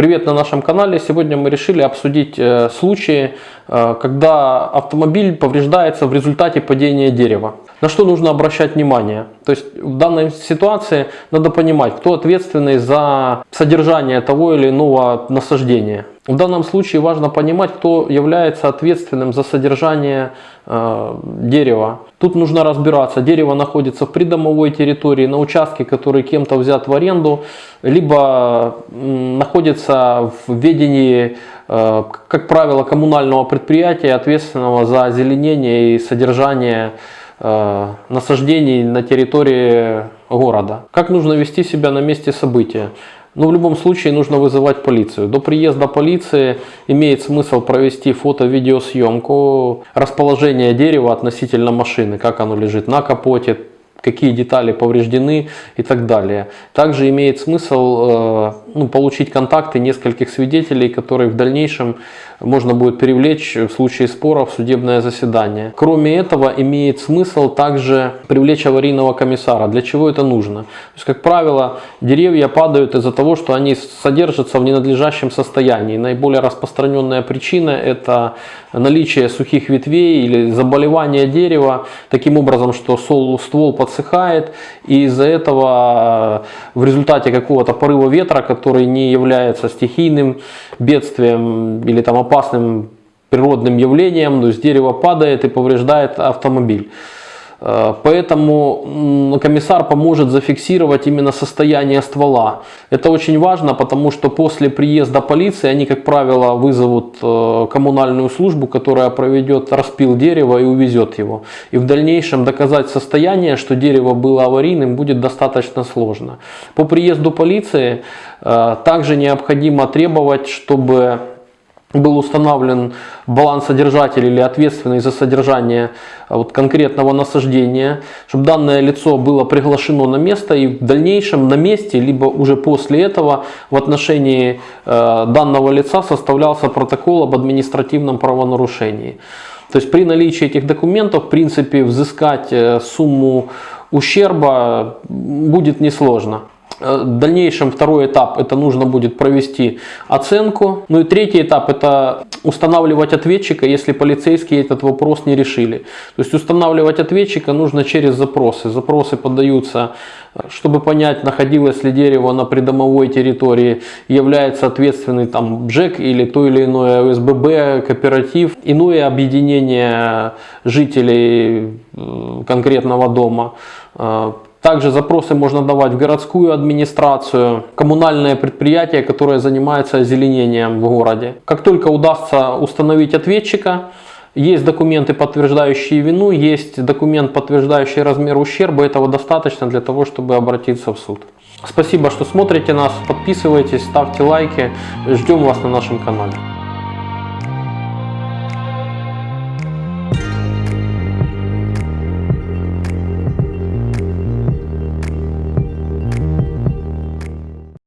Привет на нашем канале. Сегодня мы решили обсудить э, случаи, э, когда автомобиль повреждается в результате падения дерева. На что нужно обращать внимание? То есть в данной ситуации надо понимать, кто ответственный за содержание того или иного насаждения. В данном случае важно понимать, кто является ответственным за содержание э, дерева. Тут нужно разбираться, дерево находится в придомовой территории, на участке, который кем-то взят в аренду, либо находится в ведении, э, как правило, коммунального предприятия, ответственного за озеленение и содержание э, насаждений на территории города. Как нужно вести себя на месте события? Но в любом случае нужно вызывать полицию. До приезда полиции имеет смысл провести фото-видеосъемку расположения дерева относительно машины, как оно лежит на капоте, какие детали повреждены и так далее. Также имеет смысл э, ну, получить контакты нескольких свидетелей, которые в дальнейшем можно будет привлечь в случае спора в судебное заседание. Кроме этого, имеет смысл также привлечь аварийного комиссара. Для чего это нужно? То есть, как правило, деревья падают из-за того, что они содержатся в ненадлежащем состоянии. Наиболее распространенная причина – это наличие сухих ветвей или заболевание дерева, таким образом, что ствол подсыхает, и из-за этого в результате какого-то порыва ветра, который не является стихийным бедствием или там опасным природным явлением, то есть дерево падает и повреждает автомобиль. Э, поэтому комиссар поможет зафиксировать именно состояние ствола. Это очень важно, потому что после приезда полиции они, как правило, вызовут э, коммунальную службу, которая проведет распил дерева и увезет его. И в дальнейшем доказать состояние, что дерево было аварийным, будет достаточно сложно. По приезду полиции э, также необходимо требовать, чтобы был установлен балансодержатель или ответственный за содержание а, вот, конкретного насаждения, чтобы данное лицо было приглашено на место и в дальнейшем на месте, либо уже после этого в отношении э, данного лица составлялся протокол об административном правонарушении. То есть при наличии этих документов, в принципе, взыскать э, сумму ущерба будет несложно. Э, в дальнейшем второй этап это нужно будет провести оценку. Ну и третий этап это устанавливать ответчика, если полицейские этот вопрос не решили. То есть устанавливать ответчика нужно через запросы. Запросы подаются, э, чтобы понять, находилось ли дерево на придомовой территории, является ответственный там БЖЭК или то или иное ОСББ, кооператив, иное объединение жителей э, конкретного дома также запросы можно давать в городскую администрацию, коммунальное предприятие, которое занимается озеленением в городе. Как только удастся установить ответчика, есть документы, подтверждающие вину, есть документ, подтверждающий размер ущерба. Этого достаточно для того, чтобы обратиться в суд. Спасибо, что смотрите нас. Подписывайтесь, ставьте лайки. Ждем вас на нашем канале.